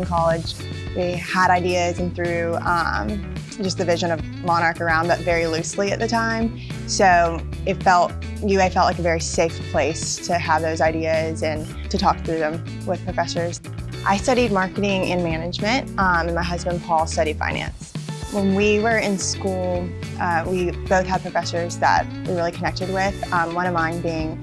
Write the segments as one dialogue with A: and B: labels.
A: in college. We had ideas and threw um, just the vision of Monarch around, but very loosely at the time. So it felt, UA felt like a very safe place to have those ideas and to talk through them with professors. I studied marketing and management, um, and my husband Paul studied finance. When we were in school, uh, we both had professors that we really connected with, um, one of mine being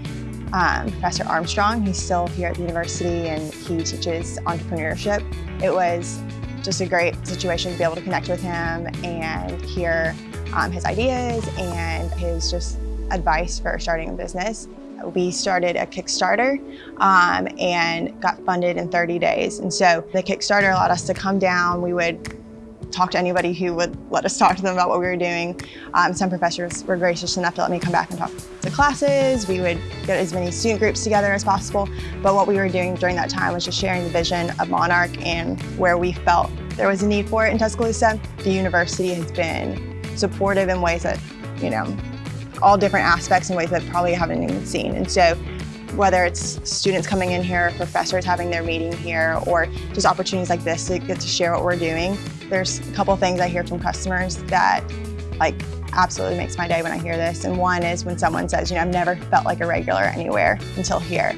A: um, Professor Armstrong. He's still here at the university and he teaches entrepreneurship. It was just a great situation to be able to connect with him and hear um, his ideas and his just advice for starting a business. We started a Kickstarter um, and got funded in 30 days. And so the Kickstarter allowed us to come down. We would talk to anybody who would let us talk to them about what we were doing. Um, some professors were gracious enough to let me come back and talk to classes. We would get as many student groups together as possible. But what we were doing during that time was just sharing the vision of Monarch and where we felt there was a need for it in Tuscaloosa. The university has been supportive in ways that, you know, all different aspects in ways that probably haven't even seen. And so whether it's students coming in here, professors having their meeting here, or just opportunities like this to get to share what we're doing. There's a couple things I hear from customers that like absolutely makes my day when I hear this. And one is when someone says, you know, I've never felt like a regular anywhere until here.